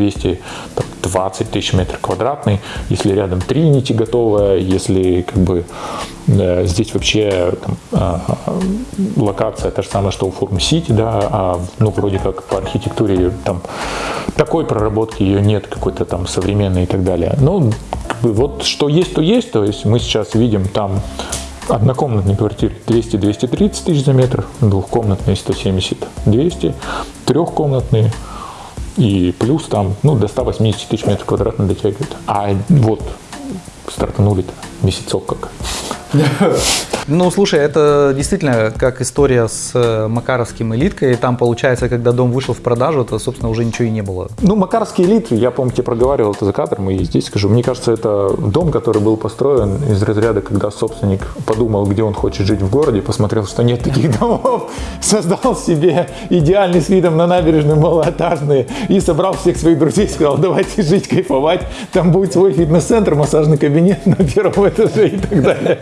220 тысяч метров квадратный, если рядом Тринити готовая, если как бы э, здесь вообще там, а, локация та же самая, что у Форум Сити, да, а ну вроде как по архитектуре там такой проработки ее нет, какой-то там современной и так далее. Ну, как бы вот что есть, то есть, то есть мы сейчас видим там однокомнатные квартиры 200-230 тысяч за метр, двухкомнатные 170-200, трехкомнатные и плюс там, ну, до 180 тысяч метров квадратных дотягивает. А вот стартанули-то месяцок как. Ну, слушай, это действительно как история с э, Макаровским элиткой. Там, получается, когда дом вышел в продажу, то, собственно, уже ничего и не было. Ну, Макарский элит, я, помню, тебе проговаривал это за кадром, и здесь скажу, мне кажется, это дом, который был построен из разряда, когда собственник подумал, где он хочет жить в городе, посмотрел, что нет таких домов, создал себе идеальный с видом на набережную малоэтажные и собрал всех своих друзей, сказал, давайте жить, кайфовать, там будет свой фитнес-центр, массажный кабинет на первом этаже и так далее.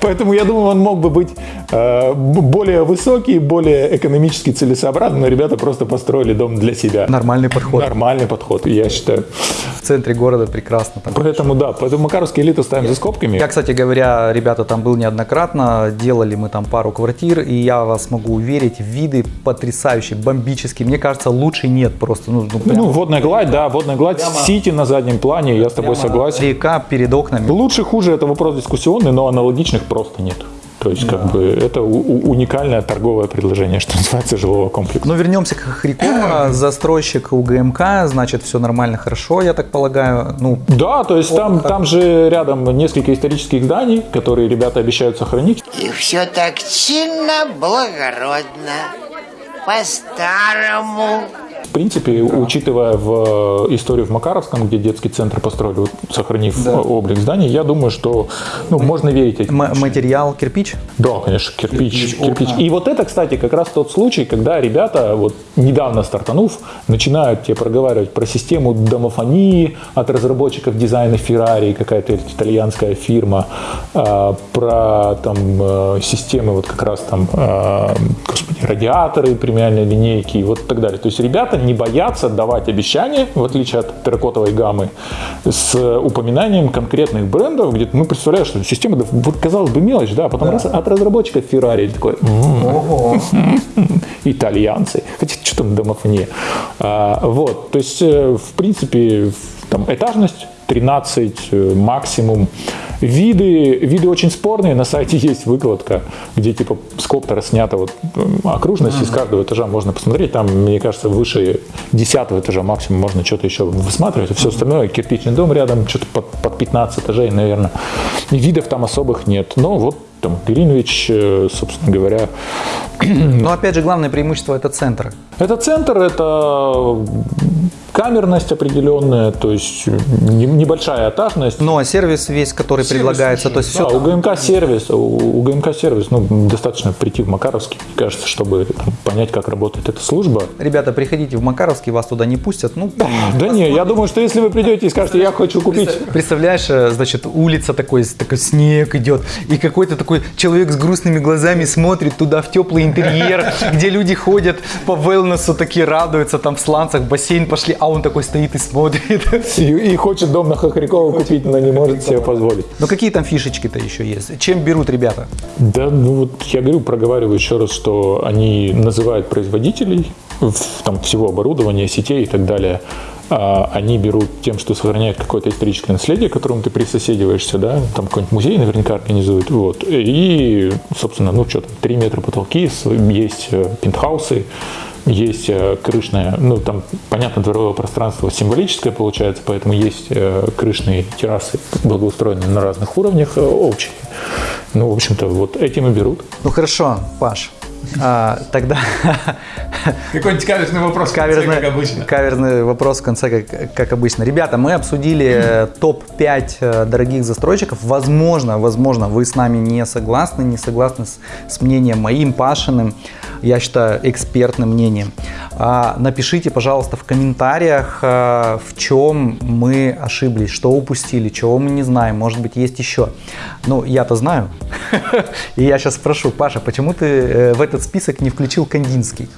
Поэтому я думаю, он мог бы быть э, более высокий, более экономически целесообразный, но ребята просто построили дом для себя. Нормальный подход. Нормальный подход, я считаю. В центре города прекрасно. Там. Поэтому да, поэтому Макаровский элиту ставим за скобками. Я, кстати говоря, ребята, там был неоднократно, делали мы там пару квартир, и я вас могу уверить, виды потрясающие, бомбические. Мне кажется, лучше нет просто. Ну, ну, прям Ну, водная гладь, да, водная гладь, сити на заднем плане, я с тобой согласен. река перед окнами. Лучше, хуже, это вопрос дискуссионный, но аналогичных просто нет. То есть, как бы, это у- у- уникальное торговое предложение, что называется, жилого комплекса. Но вернемся к Хохрякову. Застройщик УГМК, значит, все нормально, хорошо, я так полагаю. Ну, Да, то есть там, там же рядом несколько исторических зданий, которые ребята обещают сохранить. И все так чинно, благородно, по-старому. В принципе, учитывая в э, историю в Макаровском, где детский центр построили, сохранив э, облик зданий, я думаю, что ну, можно верить этим. м- материал кирпич. Да, конечно, кирпич, кирпич. И вот это, кстати, как раз тот случай, когда ребята, вот недавно стартанув, начинают тебе проговаривать про систему домофонии от разработчиков дизайна Ferrari, какая-то итальянская фирма, а, про там э, системы вот как раз там, э, господи, радиаторы премиальной линейки и вот так далее. То есть ребята не боятся давать обещания, в отличие от терракотовой гаммы, с упоминанием конкретных брендов, где мы представляем, что система, да, вот казалось бы мелочь, да, а потом раз от разработчиков Ferrari такой, «М, итальянцы, хотя что там домофония, А, вот, то есть э, в принципе там этажность 13 э, максимум. Виды, виды очень спорные. На сайте есть выкладка, где типа с коптера снята вот окружность из каждого этажа можно посмотреть. Там, мне кажется, выше 10 этажа максимум можно что-то еще высматривать. А все остальное, кирпичный дом рядом, что-то под, под 15 этажей, наверное. И видов там особых нет. Но вот там Гринвич, э, собственно говоря, Но опять же, главное преимущество это центр. это центр, это камерность определенная, то есть не- небольшая этажность. Ну, а сервис весь, который предлагается, то есть все Да, у ГМК сервис, у, у ГМК сервис, ну, достаточно прийти в Макаровский, мне кажется, чтобы там, понять, как работает эта служба. Ребята, приходите в Макаровский, вас туда не пустят. Ну, Да не, я думаю, что если вы придете и скажете, я хочу купить представляешь, э, значит, улица такой, такой снег идет, и какой-то такой человек с грустными глазами смотрит туда в теплый интерьер, где люди ходят по велнесу, такие радуются, там в сланцах, в бассейн пошли, а он такой стоит и смотрит. и, и хочет дом на Хохрякова купить, но не может себе позволить. Ну какие там фишечки-то еще есть? Чем берут ребята? Да, ну вот я говорю, проговариваю еще раз, что они называют производителей там, всего оборудования, сетей и так далее. А они берут тем, что сохраняют какое-то историческое наследие, к которому ты присоседиваешься, да, там какой-нибудь музей наверняка организуют, вот. И, собственно, ну что там, 3 метра потолки, есть э, пентхаусы, есть э, крышное, ну там, понятно, дворовое пространство символическое получается, поэтому есть э, крышные террасы, благоустроенные на разных уровнях, э, общие. Ну, в общем-то, вот этим и берут. Ну хорошо, Паш, а, тогда Какой-нибудь каверзный вопрос, каверзный, каверзный вопрос в конце, как, как обычно. Ребята, мы обсудили э, топ-5 э, дорогих застройщиков. Возможно, возможно, вы с нами не согласны, не согласны с, с мнением моим, Пашиным, я считаю, экспертным мнением. А, напишите, пожалуйста, в комментариях, э, в чем мы ошиблись, что упустили, чего мы не знаем, может быть, есть еще. Ну, я-то знаю. И я сейчас спрошу, Паша, почему ты в этот список не включил Кандинский?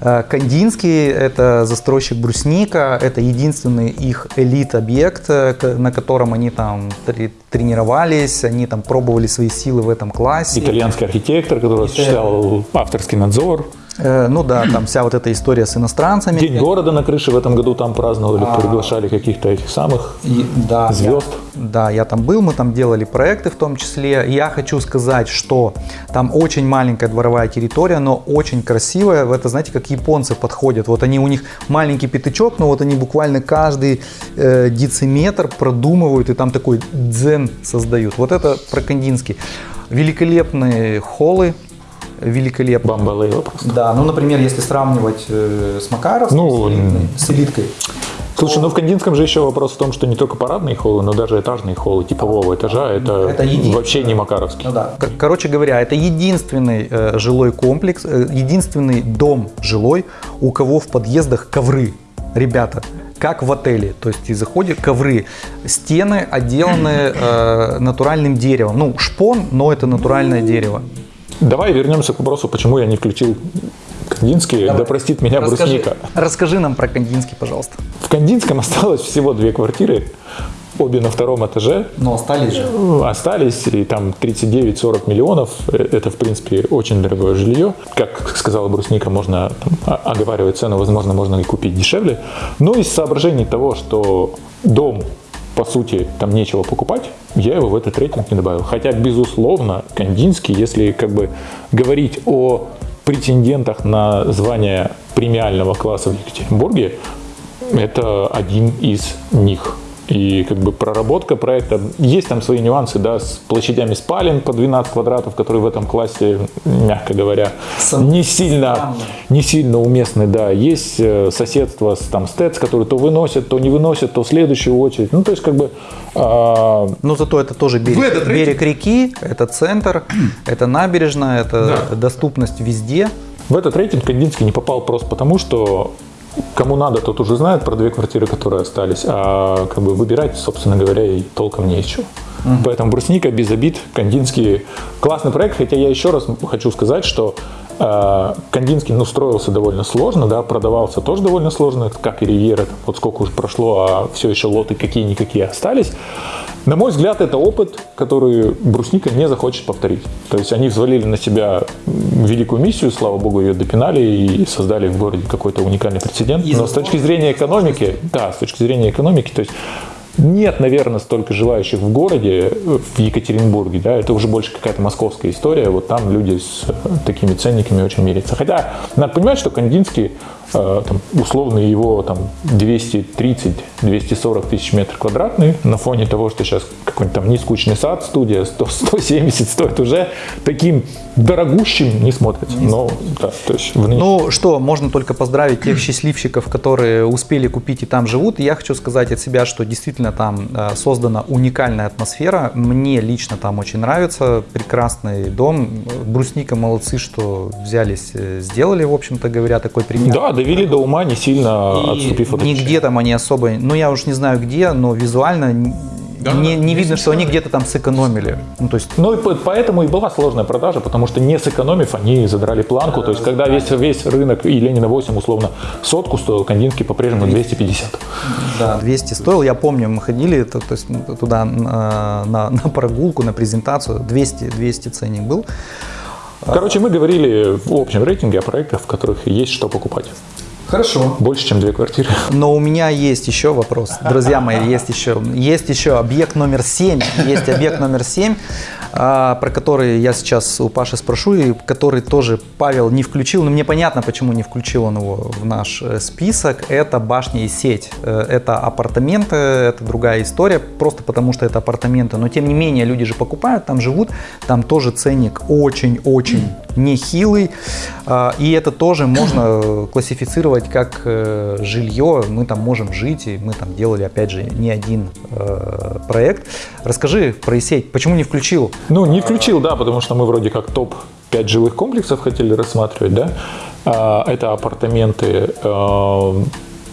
Э, Кандинский – это застройщик брусника, это единственный их элит-объект, э, на котором они там тре- тренировались, они там пробовали свои силы в этом классе. Итальянский архитектор, который осуществлял авторский надзор. Э, Ну да, там вся вот эта история с иностранцами. День города на крыше в этом году там праздновали, приглашали каких-то этих самых И- да, звезд. Я, да, я там был, мы там делали проекты в том числе. Я хочу сказать, что там очень маленькая дворовая территория, но очень красивая. Это, знаете, как японцы подходят. Вот они, у них маленький пятачок, но вот они буквально каждый э, дециметр продумывают и там такой дзен создают. Вот это про Кандинский. Великолепные холлы, великолепно. Бамба Лейла просто. Да, ну, например, если сравнивать э, с Макаровским, Ну, с, элитной- с элиткой, Слушай, ну в Кандинском же еще вопрос в том, что не только парадные холлы, но даже этажные холлы типового этажа это, Это вообще не Макаровский. Ну да. Кор- Короче говоря, это единственный э, жилой комплекс, э, единственный дом жилой, у кого в подъездах ковры. Ребята, как в отеле. То есть ты заходишь, ковры, стены отделаны э, натуральным деревом. Ну, шпон, но это натуральное дерево. Давай вернемся к вопросу, почему я не включил Кандинский, да простит меня Расскажи, брусника. расскажи нам про Кандинский, пожалуйста. В Кандинском осталось всего две квартиры, обе на втором этаже. Но остались же. Остались, и там 39-40 миллионов. Э, Это, в принципе, очень дорогое жилье. Как сказала Брусника, можно там, оговаривать цену, возможно, можно и купить дешевле. Но из соображений того, что дом по сути, там нечего покупать, я его в этот рейтинг не добавил. Хотя, безусловно, Кандинский, если как бы говорить о претендентах на звание премиального класса в Екатеринбурге, это один из них. И как бы проработка проекта, есть там свои нюансы, да, с площадями спален по 12 квадратов, которые в этом классе, мягко говоря, не сильно, не сильно уместны, да. Есть э, соседство с там стец, которые то выносят, то не выносят, то в следующую очередь. Ну, то есть, как бы, а, Но зато это тоже берег, берег реки, это центр, это набережная, это доступность везде. В этот рейтинг Кандинский не попал просто потому, что кому надо, тот уже знает про две квартиры, которые остались, а как бы выбирать, собственно говоря, и толком не чего. Поэтому Брусника без обид, Кандинский классный проект, хотя я еще раз хочу сказать, что э, Кандинский ну, строился довольно сложно, да, продавался тоже довольно сложно, как и Ривьера, вот сколько уже прошло, а все еще лоты какие-никакие остались. На мой взгляд, это опыт, который Брусника не захочет повторить. То есть они взвалили на себя великую миссию, слава богу, ее допинали и создали в городе какой-то уникальный прецедент. Но с точки зрения экономики, да, с точки зрения экономики, то есть нет, наверное, столько желающих в городе, в Екатеринбурге, да, это уже больше какая-то московская история, вот там люди с э, такими ценниками очень мирятся. Хотя надо понимать, что Кандинский, э, там, условно его там 230-240 тысяч метров квадратных на фоне того, что сейчас какой-нибудь там нескучный сад, студия 100, 170 стоит уже таким дорогущим не смотрится. Но, да, то есть в нынеш- Ну что, можно только поздравить тех счастливчиков, которые успели купить и там живут. И я хочу сказать от себя, что действительно там э, создана уникальная атмосфера. Мне лично там очень нравится. Прекрасный дом. Брусника молодцы, что взялись, э, сделали, в общем-то говоря, такой пример. да, довели до ума, не сильно И отступив от нигде там они особо, ну я уж не знаю где, но визуально н- не, не видно, что они где-то там сэкономили. Ну то есть Ну и по- поэтому и была сложная продажа, потому что не сэкономив, они задрали планку. То есть когда весь, весь рынок и Ленина 8 условно сотку стоил, Кандинский по-прежнему 250. Да, 200 стоил. Я помню, мы ходили то, то есть, туда на, на- на прогулку, на презентацию. 200, 200 ценник был. Короче, мы говорили в общем рейтинге о проектах, в которых есть что покупать. Хорошо. Больше, чем две квартиры. Но у меня есть еще вопрос. Друзья мои, есть еще, есть еще объект номер 7. Есть объект номер 7, а, про который я сейчас у Паши спрошу, и который тоже Павел не включил. Но мне понятно, почему не включил он его в наш э, список. Это башня и сеть. Э, Это апартаменты, это другая история, просто потому что это апартаменты. Но тем не менее, люди же покупают, там живут, там тоже ценник очень-очень нехилый. А, И это тоже можно классифицировать как э, жилье. Мы там можем жить, и мы там делали, опять же, не один проект. Расскажи про сеть, почему не включил? Ну, не включил, да, потому что мы вроде как топ-5 жилых комплексов хотели рассматривать, да. А, Это апартаменты.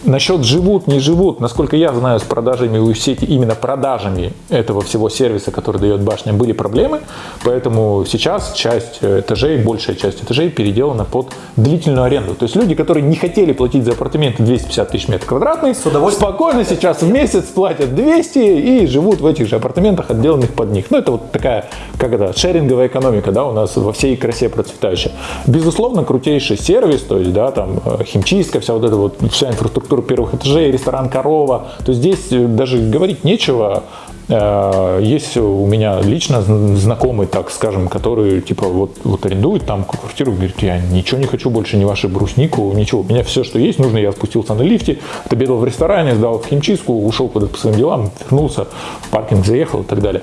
Насчет живут, не живут, насколько я знаю, с продажами у сети, именно продажами этого всего сервиса, который дает башня, были проблемы, поэтому сейчас часть этажей, большая часть этажей переделана под длительную аренду. То есть люди, которые не хотели платить за апартаменты 250 тысяч метров квадратных, спокойно сейчас в месяц платят 200 и живут в этих же апартаментах, отделанных под них. Ну, это вот такая, как это, шеринговая экономика, да, у нас во всей красе процветающая. Безусловно, крутейший сервис, то есть, да, там, э, химчистка, вся вот эта вот, вся инфраструктура первых этажей, ресторан «Корова», то здесь э, даже говорить нечего. Э, Есть у меня лично зн- знакомый, так скажем, который типа вот, вот арендует там квартиру, говорит, я ничего не хочу больше, ни вашу бруснику, ничего. У меня все, что есть, нужно, я спустился на лифте, отобедал в ресторане, сдал в химчистку, ушел куда-то по своим делам, вернулся, в паркинг заехал и так далее.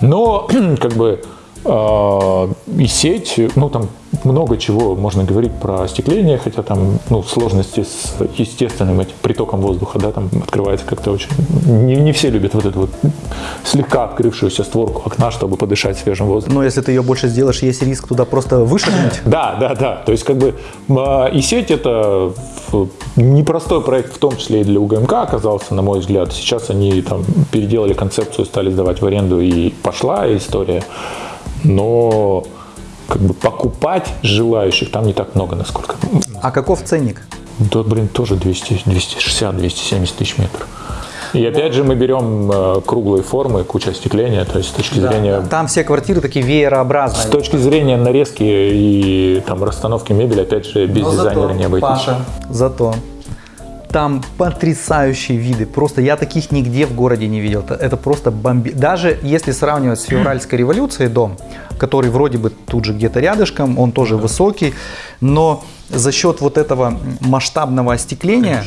Но как бы И сеть, ну там много чего можно говорить про остекление, хотя там ну, сложности с естественным этим притоком воздуха, да, там открывается как-то очень... Не, не все любят вот эту вот слегка открывшуюся створку окна, чтобы подышать свежим воздухом. Но если ты ее больше сделаешь, есть риск туда просто вышагнуть. Да, да, да. То есть как бы а, и сеть это непростой проект, в том числе и для УГМК оказался, на мой взгляд. Сейчас они там переделали концепцию, стали сдавать в аренду и пошла история. Но как бы покупать желающих там не так много, насколько. А каков ценник? Да, блин, тоже 200, 260, 270 тысяч метров. И опять же мы берем э, круглые формы, куча остекления, то есть с точки зрения Там все квартиры такие с веерообразные. точки зрения нарезки и там расстановки мебели, опять же, без Но дизайнера зато, не обойтись. Паша, зато там потрясающие виды. Просто я таких нигде в городе не видел. Это, просто бомби. Даже если сравнивать с февральской революцией дом, который вроде бы тут же где-то рядышком, он тоже высокий, но за счет вот этого масштабного остекления,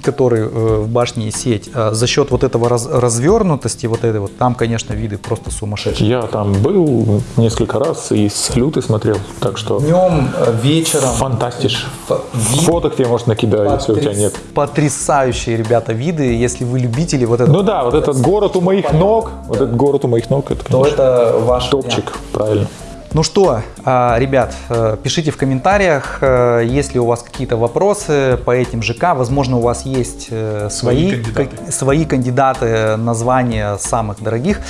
который э, в башне и сеть, э, за счет вот этого раз- развернутости, вот этой вот, там, конечно, виды просто сумасшедшие. Я там был несколько раз и салюты смотрел, так что Днем, э, вечером. фантастиш. Вид Фоток тебе может накидать, если у тебя Потряс- нет. Потрясающие, ребята, виды. Если вы любители вот этого, Ну да, вот этот город у моих ног, вот этот город у моих ног, это, то конечно, это ваш топчик, правильно. Ну что, а, ребят, э, пишите в комментариях, э, если у вас какие-то вопросы по этим ЖК. Возможно, у вас есть э, свои, кандидаты. свои кандидаты, названия самых дорогих.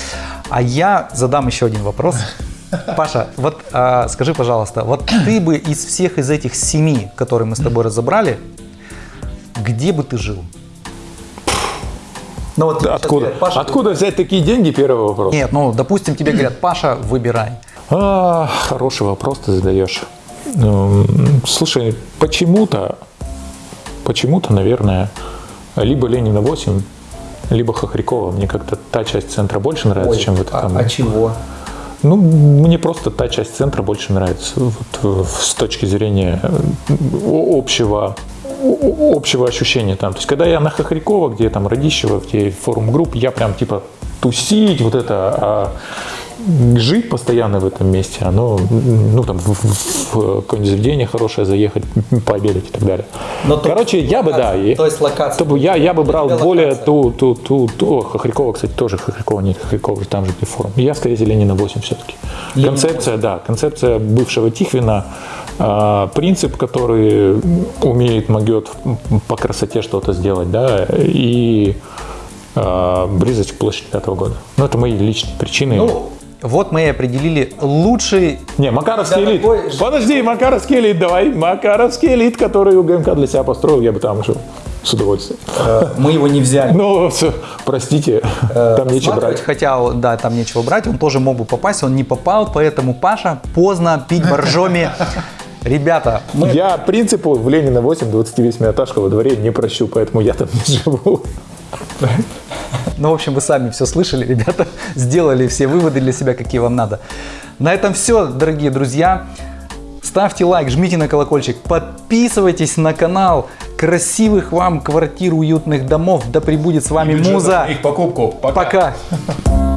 А я задам еще один вопрос. Паша, вот а, скажи, пожалуйста, вот ты бы из всех из этих семи, которые мы с тобой разобрали, где бы ты жил? Ну вот Откуда, говорят, Паша, откуда взять такие деньги, первый вопрос. Нет, ну, допустим, тебе говорят, Паша, выбирай. А, хороший вопрос ты задаешь. Эм, Слушай, почему-то, почему-то, наверное, либо Ленина 8, либо Хохрякова. Мне как-то та часть центра больше нравится, чем вот а, там. а чего? Ну, мне просто та часть центра больше нравится. Вот, э, с точки зрения э, общего общего ощущения там. То есть, когда я на Хохрякова, где там Радищева, где форум групп, я прям типа тусить, вот это, а жить постоянно в этом месте, оно, ну, там, в, в- в какое-нибудь заведение хорошее заехать, пообедать и так далее. Но Короче, я бы, да, То есть локация. то я, я бы брал более ту, ту, ту, ту, Хохрякова, кстати, тоже Хохрякова, нет, Хохрякова, там же где форум. Я, скорее, Ленина 8 все-таки. Концепция, да, концепция бывшего Тихвина, а, принцип, который умеет, могет по красоте что-то сделать, да, и а, близость к площади пятого года. Ну, это мои личные причины. Ну, вот мы и определили лучший... не, Макаровский элит. такой Подожди, Макаровский элит, давай. Макаровский элит, который УГМК для себя построил, я бы там жил с удовольствием. э, Мы его не взяли. Ну, простите, там нечего брать. Хотя, да, там нечего брать, он тоже мог бы попасть, он не попал, поэтому Паша поздно пить боржоми. Ребята, мы Я принципу в Ленина 8 28-этажка во дворе не прощу, поэтому я там не живу. Ну, в общем, вы сами все слышали, ребята, сделали все выводы для себя, какие вам надо. На этом все, дорогие друзья. Ставьте лайк, жмите на колокольчик, подписывайтесь на канал. Красивых вам квартир, уютных домов. Да прибудет с вами Муза. Их покупку. Пока.